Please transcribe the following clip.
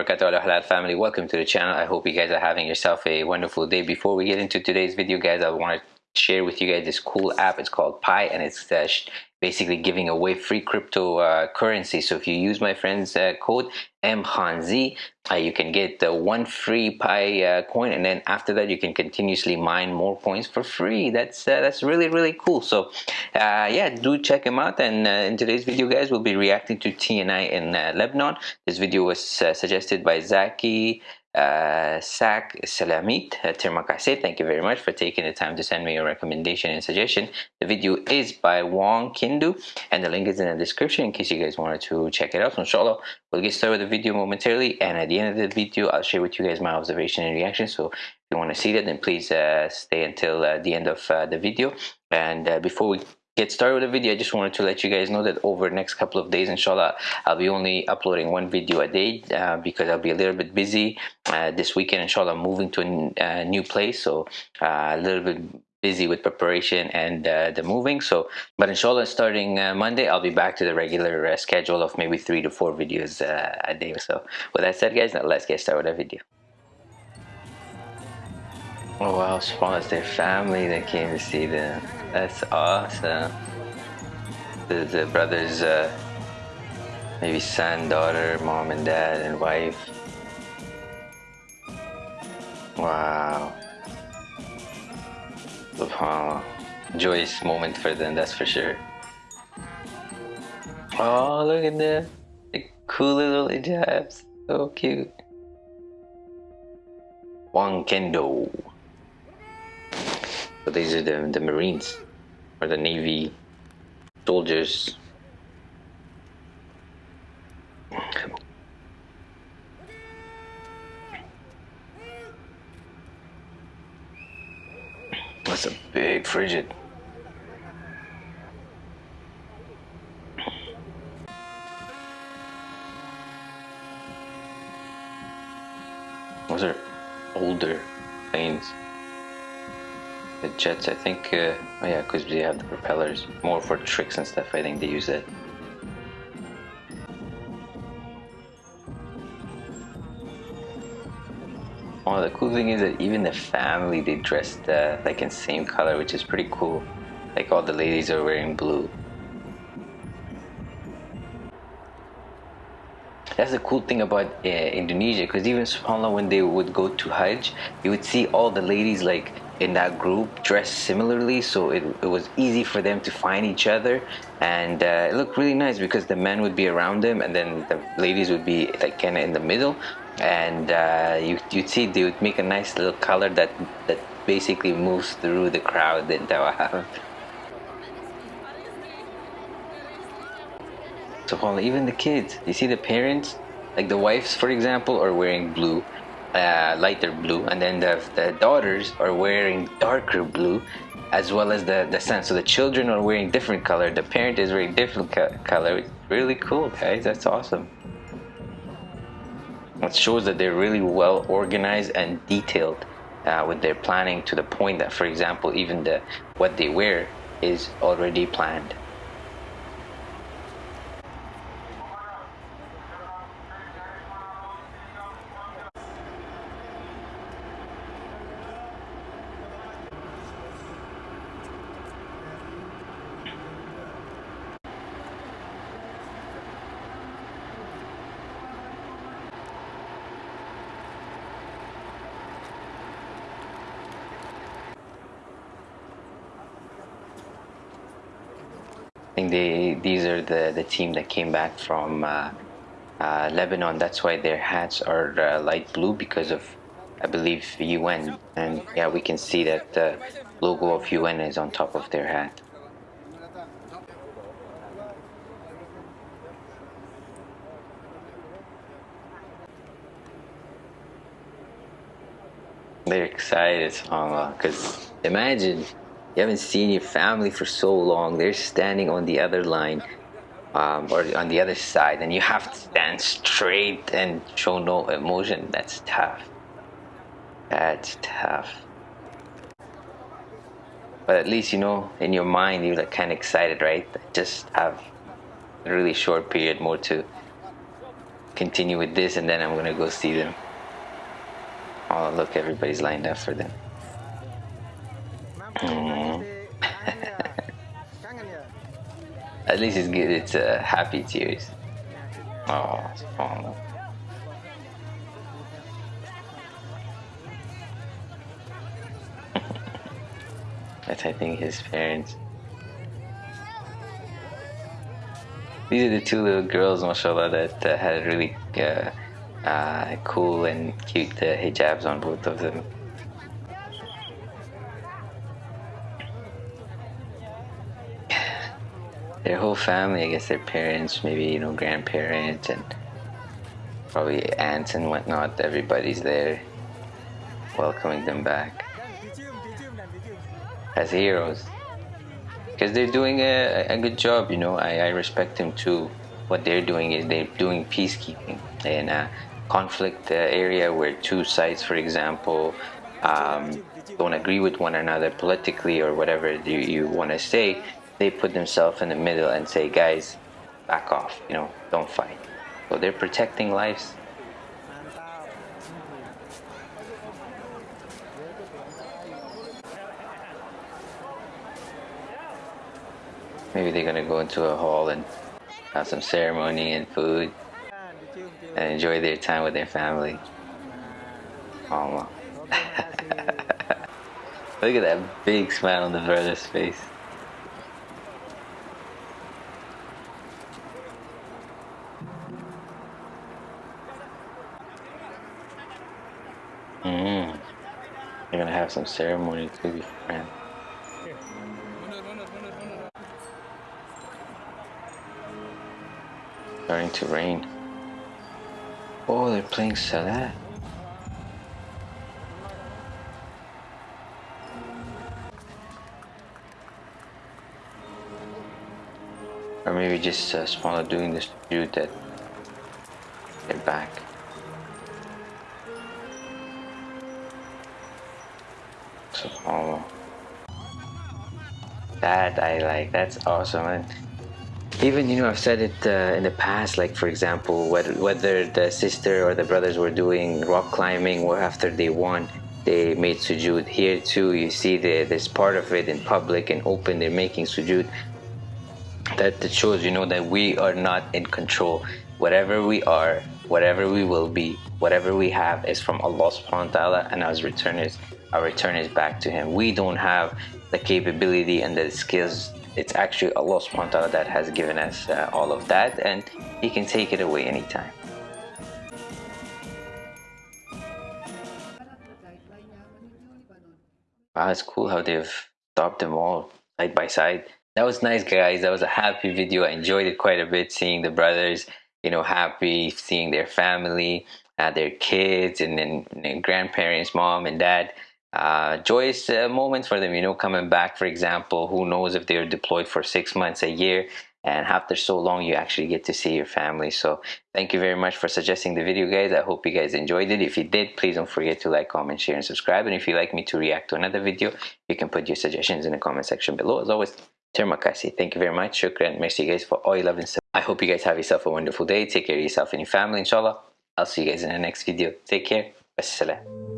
wabarakatuh halal family. Welcome to the channel. I hope you guys are having yourself a wonderful day. Before we get into today's video guys i want to share with you guys this cool app. It's called pi and it's uh, basically giving away free crypto uh, currency. So if you use my friend's uh, code mkhanz uh, you can get uh, one free pi uh, coin and then after that you can continuously mine more coins for free. That's uh, that's really really cool. So uh, yeah do check him out. And in today's video guys we'll be reacting to TNI in Lebanon. This video was suggested by Zaki uh, Sak Salamit uh, terima kasih, thank you very much for taking the time to send me your recommendation and suggestion. The video is by Wong Kindu and the link is in the description in case you guys wanted to check it out. So inshallah, we'll get started with the video momentarily and at the end of the video, I'll share with you guys my observation and reaction. So if you want to see that, then please uh, stay until uh, the end of uh, the video. And uh, before we get started with the video i just wanted to let you guys know that over the next couple of days inshallah i'll be only uploading one video a day uh, because i'll be a little bit busy uh, this weekend inshallah i'm moving to a new place. So uh, a little bit busy with preparation and uh, the moving. So but inshallah starting uh, monday i'll be back to the regular uh, schedule of maybe three to four videos uh, a day so. With that said guys now let's get started with the video. Oh wow SubhanAllah, their family that came to see them that's awesome. The, the brothers, uh, maybe son, daughter, mom and dad, and wife. Wow. SubhanAllah. Joyous moment for them, that's for sure. Oh, look at them. The cool little hijabs. So cute. Wang Kendo. So these are the, the Marines or the Navy soldiers. That's a big frigate. Those are older planes the jets I think uh, oh yeah because they have the propellers more for tricks and stuff I think they use it Oh, the cool thing is that even the family they dressed uh, like in same color which is pretty cool. Like all the ladies are wearing blue. That's the cool thing about uh, Indonesia because even subhanAllah when they would go to Hajj you would see all the ladies like in that group dressed similarly so it, it was easy for them to find each other. And uh, it looked really nice because the men would be around them and then the ladies would be like kind of in the middle. And uh, you, you'd see they would make a nice little color that that basically moves through the crowd that Tawaf. So even the kids, you see the parents, like the wives for example, are wearing blue uh, lighter blue and then the, the daughters are wearing darker blue as well as the, the son. So the children are wearing different color. The parent is wearing different co color. It's really cool, guys. That's awesome. It shows that they're really well organized and detailed uh, with their planning to the point that, for example, even the what they wear is already planned. Think they these are the the team that came back from uh, uh, Lebanon. That's why their hats are uh, light blue because of I believe UN. And yeah, we can see that the logo of UN is on top of their hat. They're excited, because imagine you haven't seen your family for so long they're standing on the other line um, or on the other side and you have to stand straight and show no emotion that's tough that's tough but at least you know in your mind you're like kind of excited right just have a really short period more to continue with this and then I'm gonna go see them. Oh look, everybody's lined up for them. Mm. At least it's good. It's uh, happy tears. Oh, oh. That's I think his parents. These are the two little girls, mashallah, that uh, had really uh, uh, cool and cute uh, hijabs on both of them. Their whole family, I guess their parents, maybe, you know, grandparents and probably aunts and whatnot, everybody's there welcoming them back as heroes. Because they're doing a, a good job you know I, I respect them too. What they're doing is they're doing peacekeeping in a conflict uh, area where two sides for example um, don't agree with one another politically or whatever you, you want to say they put themselves in the middle and say guys back off you know don't fight so they're protecting lives Maybe they're gonna go into a hall and have some ceremony and food and enjoy their time with their family. Look at that big smile on the brother's face. Mm. They're gonna have some ceremony too, friend. starting to rain. Oh, they're playing Salah. Or maybe just uh, smaller doing this dude that get back. Oh, that I like. That's awesome. And even you know i've said it uh, in the past like for example whether, whether the sister or the brothers were doing rock climbing after they won they made sujood here too you see the, this part of it in public and open they're making sujood that, that shows you know that we are not in control whatever we are whatever we will be whatever we have is from allah subhanahu wa ta'ala and our return is our return is back to him we don't have the capability and the skills it's actually Allah subhanahu wa ta'ala that has given us uh, all of that and He can take it away anytime. Wow, it's cool how they've stopped them all side by side. That was nice, guys. That was a happy video. I enjoyed it quite a bit, seeing the brothers, you know, happy, seeing their family, uh, their kids, and then grandparents, mom and dad uh, joyous uh, moments for them, you know, coming back, for example, who knows if they're deployed for six months, a year, and after so long, you actually get to see your family. So thank you very much for suggesting the video, guys. I hope you guys enjoyed it. If you did, please don't forget to like, comment, share, and subscribe. And if you'd like me to react to another video, you can put your suggestions in the comment section below. As always, terima kasih. Thank you very much. Shukran. Merci, guys, for all your love and support. I hope you guys have yourself a wonderful day. Take care of yourself and your family, inshallah. I'll see you guys in the next video. Take care. Wassalam.